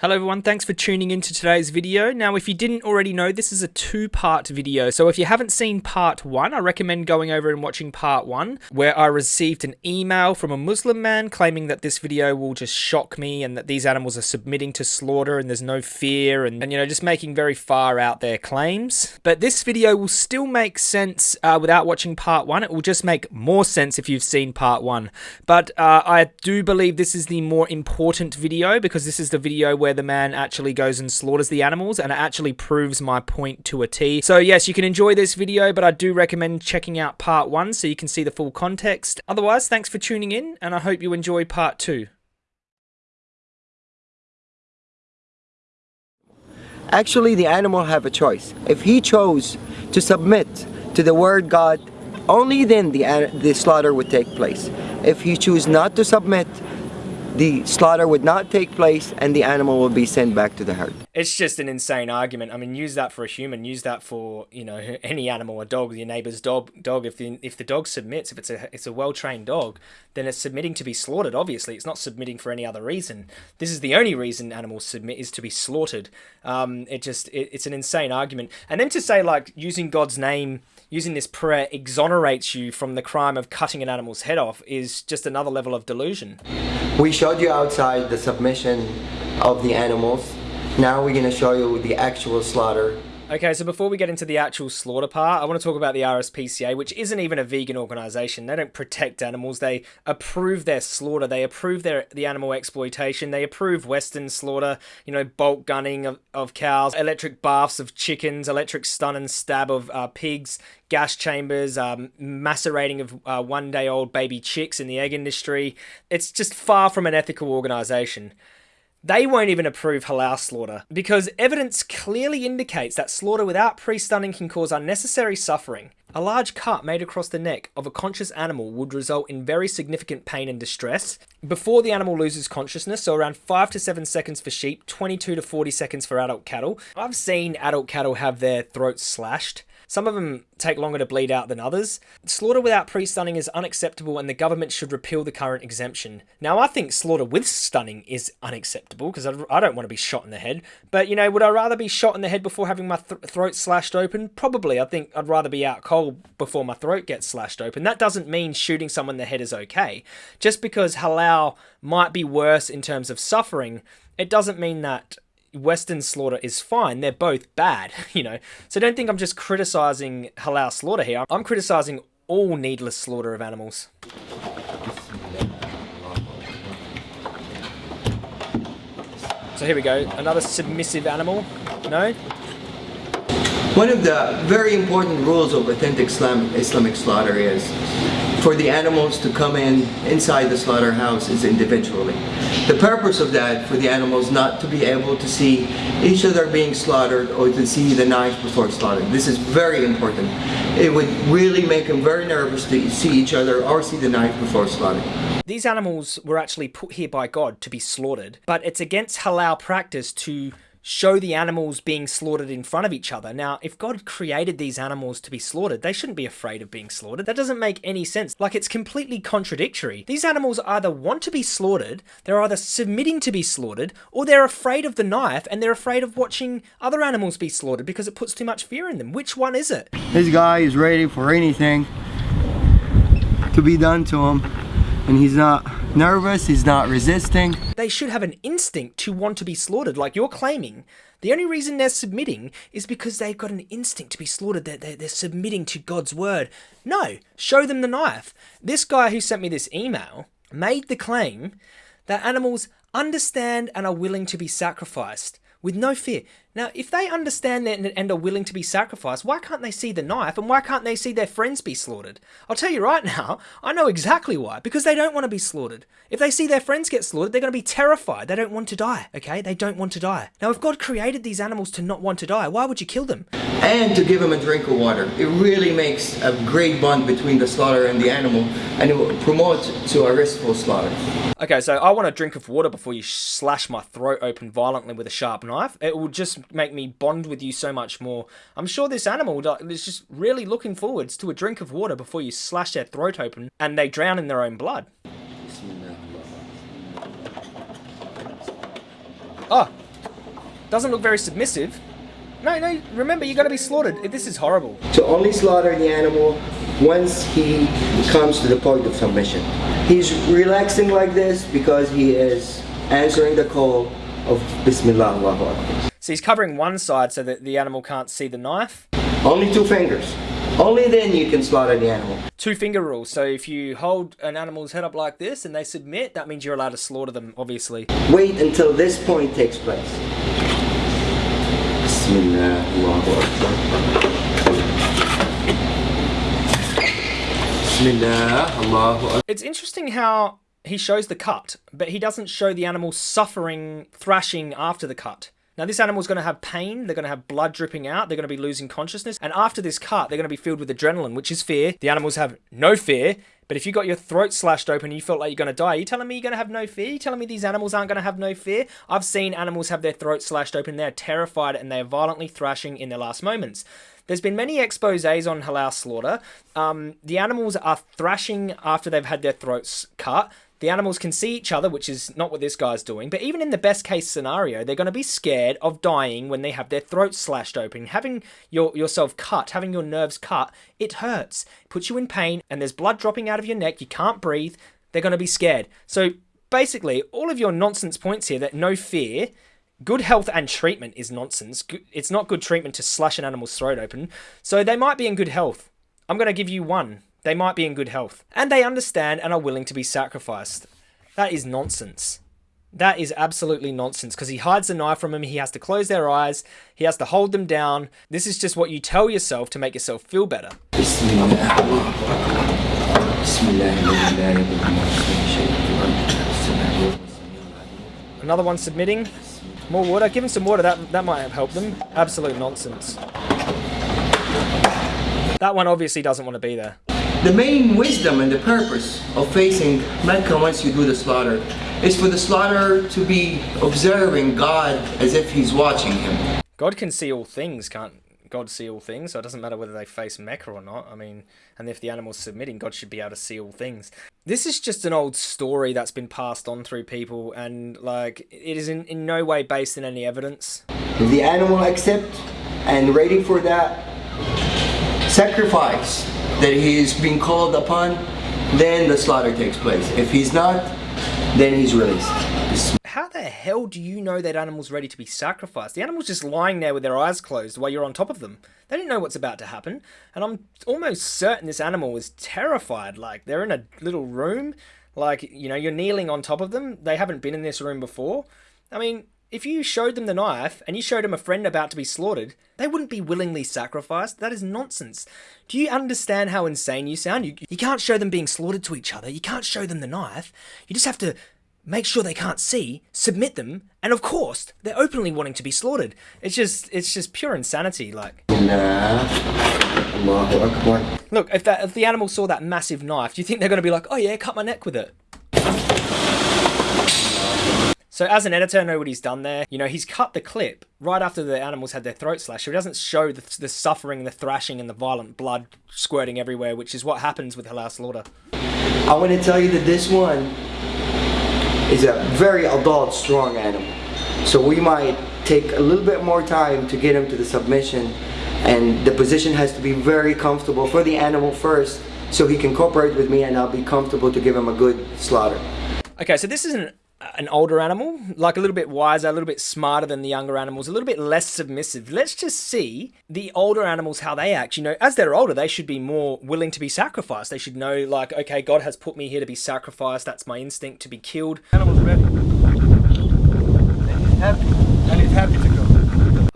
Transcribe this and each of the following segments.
Hello everyone, thanks for tuning into today's video. Now if you didn't already know, this is a two-part video. So if you haven't seen part one, I recommend going over and watching part one, where I received an email from a Muslim man claiming that this video will just shock me and that these animals are submitting to slaughter and there's no fear and, and you know, just making very far out their claims. But this video will still make sense uh, without watching part one. It will just make more sense if you've seen part one. But uh, I do believe this is the more important video because this is the video where where the man actually goes and slaughters the animals and it actually proves my point to a T. So yes, you can enjoy this video, but I do recommend checking out part one so you can see the full context. Otherwise, thanks for tuning in and I hope you enjoy part two. Actually, the animal have a choice. If he chose to submit to the word God, only then the, the slaughter would take place. If he choose not to submit, the slaughter would not take place and the animal will be sent back to the herd. It's just an insane argument. I mean, use that for a human, use that for, you know, any animal, a dog, your neighbor's dog, dog if the if the dog submits, if it's a it's a well-trained dog, then it's submitting to be slaughtered, obviously. It's not submitting for any other reason. This is the only reason animals submit is to be slaughtered. Um it just it, it's an insane argument. And then to say like using God's name using this prayer exonerates you from the crime of cutting an animal's head off is just another level of delusion. We showed you outside the submission of the animals. Now we're going to show you the actual slaughter Okay, so before we get into the actual slaughter part, I want to talk about the RSPCA, which isn't even a vegan organization. They don't protect animals. They approve their slaughter. They approve their the animal exploitation. They approve Western slaughter, you know, bolt gunning of, of cows, electric baths of chickens, electric stun and stab of uh, pigs, gas chambers, um, macerating of uh, one-day-old baby chicks in the egg industry. It's just far from an ethical organization. They won't even approve halal slaughter because evidence clearly indicates that slaughter without pre-stunning can cause unnecessary suffering. A large cut made across the neck of a conscious animal would result in very significant pain and distress before the animal loses consciousness, so around 5 to 7 seconds for sheep, 22 to 40 seconds for adult cattle. I've seen adult cattle have their throats slashed. Some of them take longer to bleed out than others. Slaughter without pre-stunning is unacceptable and the government should repeal the current exemption. Now, I think slaughter with stunning is unacceptable because I don't want to be shot in the head. But, you know, would I rather be shot in the head before having my th throat slashed open? Probably. I think I'd rather be out cold before my throat gets slashed open. That doesn't mean shooting someone in the head is okay. Just because halal might be worse in terms of suffering, it doesn't mean that Western slaughter is fine. They're both bad, you know. So don't think I'm just criticizing halal slaughter here. I'm criticizing all needless slaughter of animals. So here we go, another submissive animal. No? One of the very important rules of authentic Islam, Islamic slaughter is for the animals to come in inside the slaughterhouse is individually. The purpose of that for the animals not to be able to see each other being slaughtered or to see the knife before slaughter. This is very important. It would really make them very nervous to see each other or see the knife before slaughter. These animals were actually put here by God to be slaughtered, but it's against halal practice to show the animals being slaughtered in front of each other. Now, if God created these animals to be slaughtered, they shouldn't be afraid of being slaughtered. That doesn't make any sense. Like, it's completely contradictory. These animals either want to be slaughtered, they're either submitting to be slaughtered, or they're afraid of the knife and they're afraid of watching other animals be slaughtered because it puts too much fear in them. Which one is it? This guy is ready for anything to be done to him, and he's not nervous, he's not resisting. They should have an instinct to want to be slaughtered like you're claiming. The only reason they're submitting is because they've got an instinct to be slaughtered. They're, they're, they're submitting to God's word. No, show them the knife. This guy who sent me this email made the claim that animals understand and are willing to be sacrificed with no fear. Now, if they understand that and are willing to be sacrificed, why can't they see the knife and why can't they see their friends be slaughtered? I'll tell you right now, I know exactly why. Because they don't want to be slaughtered. If they see their friends get slaughtered, they're going to be terrified. They don't want to die, okay? They don't want to die. Now, if God created these animals to not want to die, why would you kill them? And to give them a drink of water. It really makes a great bond between the slaughter and the animal and it will promote to a restful slaughter. Okay, so I want a drink of water before you slash my throat open violently with a sharp knife. It will just make me bond with you so much more. I'm sure this animal is just really looking forwards to a drink of water before you slash their throat open and they drown in their own blood. Oh, Doesn't look very submissive. No, no, remember, you gotta be slaughtered. This is horrible. To only slaughter the animal once he comes to the point of submission. He's relaxing like this because he is answering the call of Bismillah Allahu Akbar. So he's covering one side so that the animal can't see the knife. Only two fingers. Only then you can slaughter the animal. Two finger rule. So if you hold an animal's head up like this and they submit, that means you're allowed to slaughter them, obviously. Wait until this point takes place. Bismillah Allahu Akbar. Bismillah Allahu Akbar. It's interesting how he shows the cut, but he doesn't show the animal suffering, thrashing after the cut. Now, this animal's going to have pain, they're going to have blood dripping out, they're going to be losing consciousness, and after this cut, they're going to be filled with adrenaline, which is fear. The animals have no fear, but if you got your throat slashed open and you felt like you're going to die, are you telling me you're going to have no fear? You telling me these animals aren't going to have no fear? I've seen animals have their throats slashed open, they're terrified, and they're violently thrashing in their last moments. There's been many exposés on halal slaughter. Um, the animals are thrashing after they've had their throats cut. The animals can see each other, which is not what this guy's doing. But even in the best case scenario, they're going to be scared of dying when they have their throats slashed open. Having your yourself cut, having your nerves cut, it hurts, it puts you in pain, and there's blood dropping out of your neck. You can't breathe. They're going to be scared. So basically, all of your nonsense points here that no fear, good health and treatment is nonsense. It's not good treatment to slash an animal's throat open. So they might be in good health. I'm going to give you one they might be in good health. And they understand and are willing to be sacrificed. That is nonsense. That is absolutely nonsense because he hides the knife from him. He has to close their eyes. He has to hold them down. This is just what you tell yourself to make yourself feel better. Another one submitting. More water. Give him some water. That, that might have helped them. Absolute nonsense. That one obviously doesn't want to be there. The main wisdom and the purpose of facing Mecca once you do the slaughter is for the slaughterer to be observing God as if he's watching him. God can see all things, can't God see all things? So it doesn't matter whether they face Mecca or not. I mean, and if the animal's submitting, God should be able to see all things. This is just an old story that's been passed on through people, and like it is in, in no way based in any evidence. If the animal accept and ready for that sacrifice that he is being called upon, then the slaughter takes place. If he's not, then he's released. How the hell do you know that animal's ready to be sacrificed? The animal's just lying there with their eyes closed while you're on top of them. They don't know what's about to happen. And I'm almost certain this animal was terrified. Like, they're in a little room. Like, you know, you're kneeling on top of them. They haven't been in this room before. I mean, if you showed them the knife and you showed them a friend about to be slaughtered, they wouldn't be willingly sacrificed. That is nonsense. Do you understand how insane you sound? You, you can't show them being slaughtered to each other. You can't show them the knife. You just have to make sure they can't see, submit them, and of course, they're openly wanting to be slaughtered. It's just it's just pure insanity, like. Look, if that if the animal saw that massive knife, do you think they're gonna be like, oh yeah, cut my neck with it? So as an editor, I know what he's done there. You know, he's cut the clip right after the animals had their throat slashed. So he doesn't show the, the suffering, the thrashing, and the violent blood squirting everywhere, which is what happens with halal slaughter. I want to tell you that this one is a very adult, strong animal. So we might take a little bit more time to get him to the submission and the position has to be very comfortable for the animal first so he can cooperate with me and I'll be comfortable to give him a good slaughter. Okay, so this is an an older animal, like a little bit wiser, a little bit smarter than the younger animals, a little bit less submissive. Let's just see the older animals how they act. You know, as they're older, they should be more willing to be sacrificed. They should know, like, okay, God has put me here to be sacrificed. That's my instinct to be killed. Animals he's happy. And he's happy to go.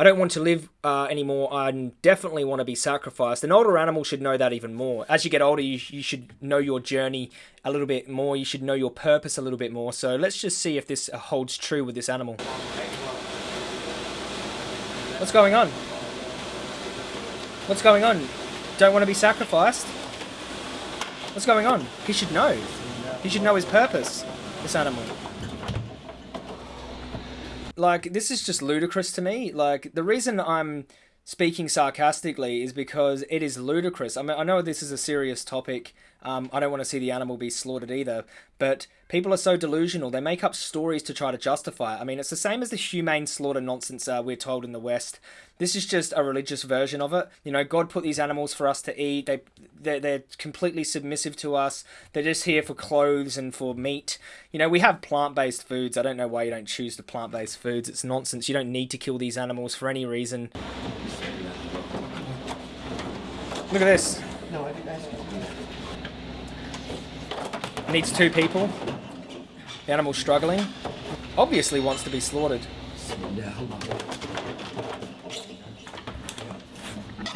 I don't want to live uh, anymore. I definitely want to be sacrificed. An older animal should know that even more. As you get older, you, you should know your journey a little bit more. You should know your purpose a little bit more. So let's just see if this holds true with this animal. What's going on? What's going on? Don't want to be sacrificed? What's going on? He should know. He should know his purpose, this animal like this is just ludicrous to me. Like the reason I'm speaking sarcastically is because it is ludicrous. I mean, I know this is a serious topic. Um, I don't want to see the animal be slaughtered either, but people are so delusional. They make up stories to try to justify it. I mean, it's the same as the humane slaughter nonsense uh, we're told in the West. This is just a religious version of it. You know, God put these animals for us to eat. They they're, they're completely submissive to us. They're just here for clothes and for meat. You know, we have plant-based foods. I don't know why you don't choose the plant-based foods. It's nonsense. You don't need to kill these animals for any reason. Look at this. No, I didn't ask you. Needs two people. The animal's struggling. Obviously wants to be slaughtered.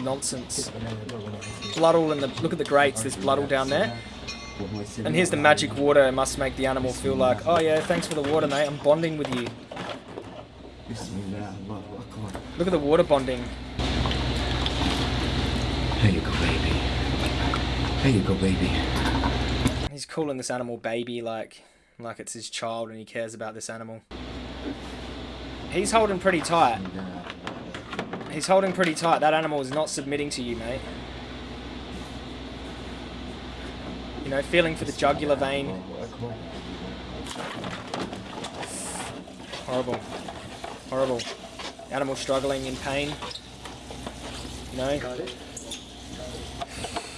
Nonsense. Blood all in the... Look at the grates. There's blood all down there. And here's the magic water. It must make the animal feel like, oh yeah, thanks for the water, mate. I'm bonding with you. Look at the water bonding. There you go, baby. There you go, baby. He's calling this animal baby like like it's his child and he cares about this animal. He's holding pretty tight. He's holding pretty tight. That animal is not submitting to you, mate. You know, feeling for the jugular vein. Horrible. Horrible. Animal struggling in pain. You know?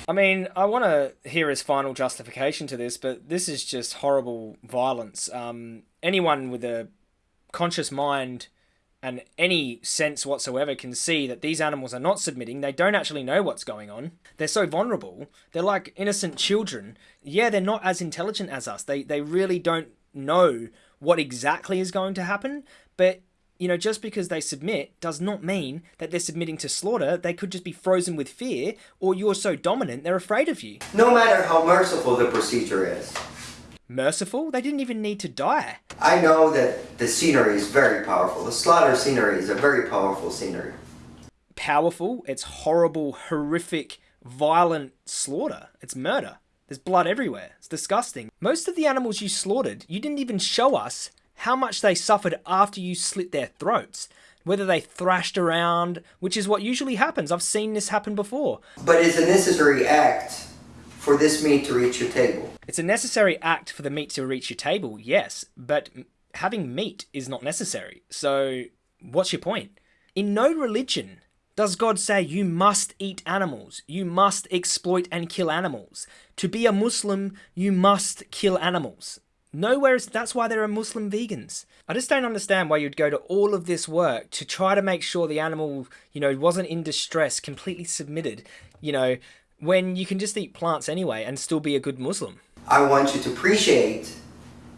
I mean, I want to hear his final justification to this, but this is just horrible violence. Um, anyone with a conscious mind and any sense whatsoever can see that these animals are not submitting. They don't actually know what's going on. They're so vulnerable. They're like innocent children. Yeah, they're not as intelligent as us. They they really don't know what exactly is going to happen, but you know, just because they submit does not mean that they're submitting to slaughter. They could just be frozen with fear, or you're so dominant they're afraid of you. No matter how merciful the procedure is. Merciful? They didn't even need to die. I know that the scenery is very powerful. The slaughter scenery is a very powerful scenery. Powerful, it's horrible, horrific, violent slaughter. It's murder. There's blood everywhere. It's disgusting. Most of the animals you slaughtered, you didn't even show us how much they suffered after you slit their throats. Whether they thrashed around, which is what usually happens. I've seen this happen before. But it's a necessary act for this meat to reach your table. It's a necessary act for the meat to reach your table, yes, but having meat is not necessary. So, what's your point? In no religion does God say you must eat animals, you must exploit and kill animals. To be a Muslim, you must kill animals. Nowhere is that's why there are Muslim vegans. I just don't understand why you'd go to all of this work to try to make sure the animal, you know, wasn't in distress, completely submitted, you know, when you can just eat plants anyway and still be a good Muslim. I want you to appreciate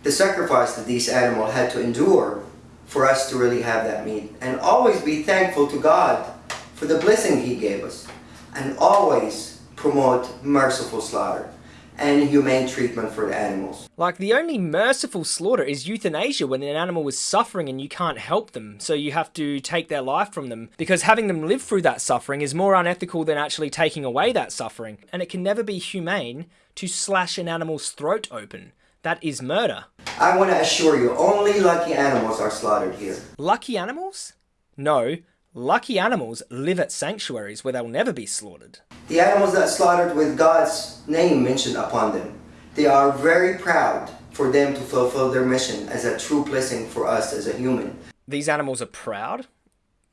the sacrifice that these animals had to endure for us to really have that meat. And always be thankful to God for the blessing He gave us. And always promote merciful slaughter and humane treatment for the animals. Like the only merciful slaughter is euthanasia when an animal is suffering and you can't help them, so you have to take their life from them because having them live through that suffering is more unethical than actually taking away that suffering. And it can never be humane to slash an animal's throat open. That is murder. I want to assure you, only lucky animals are slaughtered here. Lucky animals? No, lucky animals live at sanctuaries where they'll never be slaughtered. The animals that slaughtered with God's name mentioned upon them, they are very proud for them to fulfill their mission as a true blessing for us as a human. These animals are proud?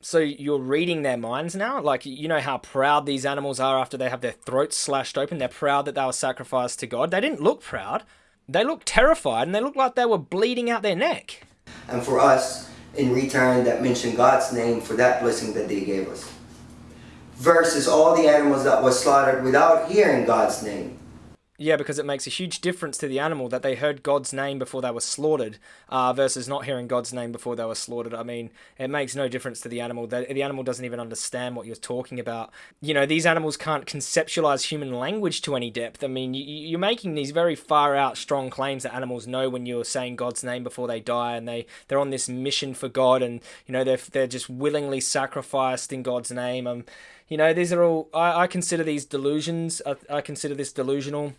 So you're reading their minds now? Like, you know how proud these animals are after they have their throats slashed open? They're proud that they were sacrificed to God. They didn't look proud. They looked terrified and they looked like they were bleeding out their neck. And for us, in return, that mention God's name for that blessing that they gave us versus all the animals that was slaughtered without hearing God's name. Yeah, because it makes a huge difference to the animal that they heard God's name before they were slaughtered, uh, versus not hearing God's name before they were slaughtered. I mean, it makes no difference to the animal. The, the animal doesn't even understand what you're talking about. You know, these animals can't conceptualize human language to any depth. I mean, you, you're making these very far out, strong claims that animals know when you're saying God's name before they die, and they they're on this mission for God, and you know they're they're just willingly sacrificed in God's name. Um, you know, these are all I, I consider these delusions. I, I consider this delusional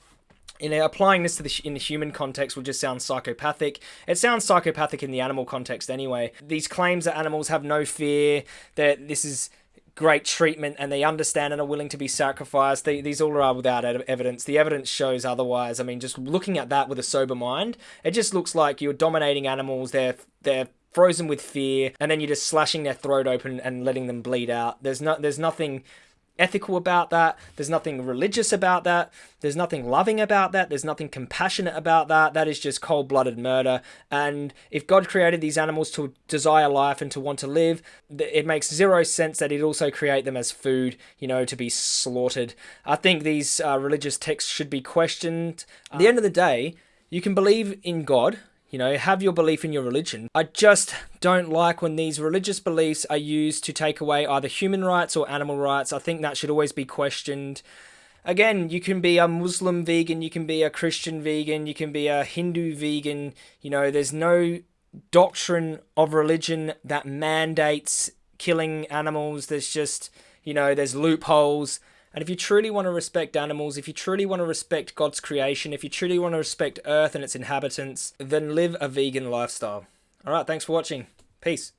you know, applying this to the in the human context would just sound psychopathic. It sounds psychopathic in the animal context anyway. These claims that animals have no fear, that this is great treatment and they understand and are willing to be sacrificed. They, these all are without evidence. The evidence shows otherwise. I mean, just looking at that with a sober mind, it just looks like you're dominating animals. They're they're frozen with fear, and then you're just slashing their throat open and letting them bleed out. There's no there's nothing ethical about that. There's nothing religious about that. There's nothing loving about that. There's nothing compassionate about that. That is just cold blooded murder. And if God created these animals to desire life and to want to live, it makes zero sense that He'd also create them as food, you know, to be slaughtered. I think these uh, religious texts should be questioned. At the end of the day, you can believe in God you know, have your belief in your religion. I just don't like when these religious beliefs are used to take away either human rights or animal rights. I think that should always be questioned. Again, you can be a Muslim vegan, you can be a Christian vegan, you can be a Hindu vegan. You know, there's no doctrine of religion that mandates killing animals. There's just, you know, there's loopholes. And if you truly want to respect animals, if you truly want to respect God's creation, if you truly want to respect Earth and its inhabitants, then live a vegan lifestyle. All right, thanks for watching. Peace.